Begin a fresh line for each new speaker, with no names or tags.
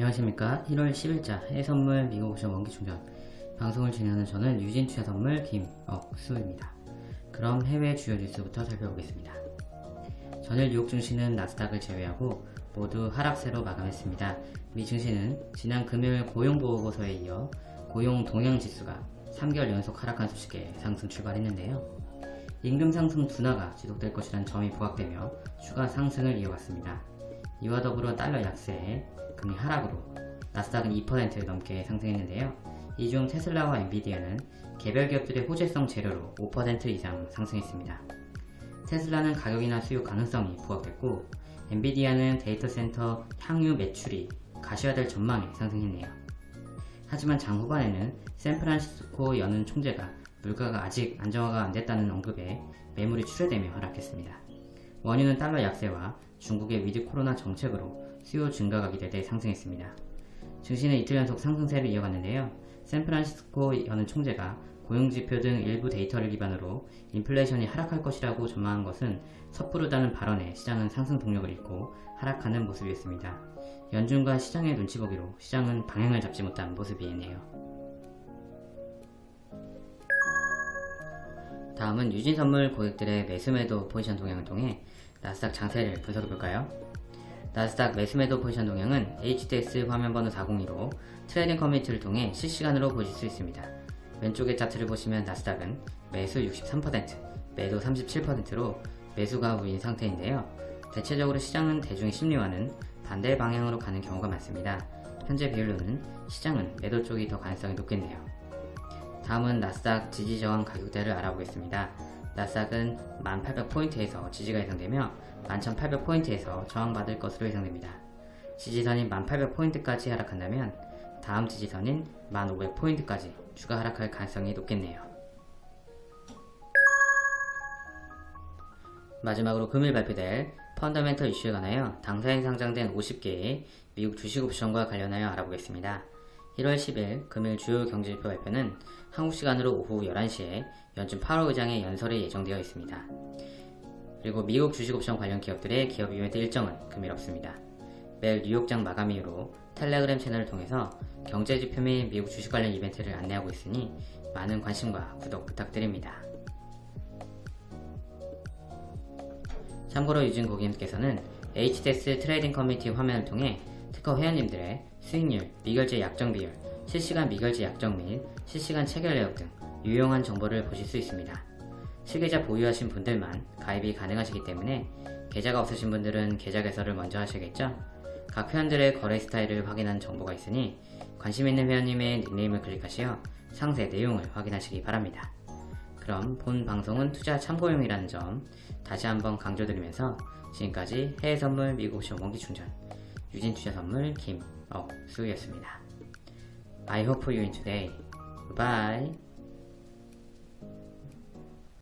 안녕하십니까. 1월 10일자 해외선물 미국 오션 원기충전. 방송을 진행하는 저는 유진투자선물 김억수입니다. 그럼 해외 주요 뉴스부터 살펴보겠습니다. 전일 뉴욕 증시는 나스닥을 제외하고 모두 하락세로 마감했습니다. 미 증시는 지난 금요일 고용보고서에 이어 고용 동향지수가 3개월 연속 하락한 소식에 상승 출발했는데요. 임금 상승 둔화가 지속될 것이라는 점이 부각되며 추가 상승을 이어갔습니다 이와 더불어 달러 약세에 금리 하락으로 나스닥은 2% 넘게 상승했는데요. 이 중 테슬라와 엔비디아는 개별 기업들의 호재성 재료로 5% 이상 상승했습니다. 테슬라는 가격 인하 수요 가능성이 부각됐고 엔비디아는 데이터 센터 향후 매출이 가시화될 전망에 상승했네요. 하지만 장 후반에는 샌프란시스코 연은 총재가 물가가 아직 안정화가 안됐다는 언급에 매물이 출회되며 하락했습니다. 원유는 달러 약세와 중국의 위드 코로나 정책으로 수요 증가가 기대돼 상승했습니다. 증시는 이틀 연속 상승세를 이어갔는데요. 샌프란시스코 연은 총재가 고용지표 등 일부 데이터를 기반으로 인플레이션이 하락할 것이라고 전망한 것은 섣부르다는 발언에 시장은 상승 동력을 잃고 하락하는 모습이었습니다. 연준과 시장의 눈치 보기로 시장은 방향을 잡지 못한 모습이네요. 다음은 유진선물 고객들의 매수매도 포지션 동향을 통해 나스닥 장세를 분석해볼까요? 나스닥 매수매도 포지션 동향은 HDX 화면번호 402로 trading 커뮤니티를 통해 실시간으로 보실 수 있습니다. 왼쪽의 차트를 보시면 나스닥은 매수 63%, 매도 37%로 매수가 우위인 상태인데요. 대체적으로 시장은 대중의 심리와는 반대 방향으로 가는 경우가 많습니다. 현재 비율로는 시장은 매도 쪽이 더 가능성이 높겠네요. 다음은 나스닥 지지 저항 가격대를 알아보겠습니다. 나스닥은 1800포인트에서 지지가 예상되며 11800포인트에서 저항받을 것으로 예상됩니다. 지지선인 1800포인트까지 하락한다면 다음 지지선인 1500포인트까지 추가 하락할 가능성이 높겠네요. 마지막으로 금일 발표될 펀더멘털 이슈에 관하여 당사에 상장된 50개의 미국 주식 옵션과 관련하여 알아보겠습니다. 1월 10일 금일 주요 경제지표 발표는 한국 시간으로 오후 11시에 연준 파월 의장의 연설이 예정되어 있습니다. 그리고 미국 주식옵션 관련 기업들의 기업 이벤트 일정은 금일 없습니다. 매일 뉴욕장 마감 이후로 텔레그램 채널을 통해서 경제지표 및 미국 주식 관련 이벤트를 안내하고 있으니 많은 관심과 구독 부탁드립니다. 참고로 유진 고객님께서는 HDX trading 커뮤니티 화면을 통해 특허 회원님들의 수익률, 미결제 약정 비율, 실시간 미결제 약정 및 실시간 체결 내역 등 유용한 정보를 보실 수 있습니다. 실계좌 보유하신 분들만 가입이 가능하시기 때문에 계좌가 없으신 분들은 계좌 개설을 먼저 하셔야겠죠? 각 회원들의 거래 스타일을 확인하는 정보가 있으니 관심 있는 회원님의 닉네임을 클릭하시어 상세 내용을 확인하시기 바랍니다. 그럼 본 방송은 투자 참고용이라는 점 다시 한번 강조드리면서 지금까지 해외선물 미국옵션 원기충전 유진 투자 선물 김억수였습니다. I hope you in today. Bye.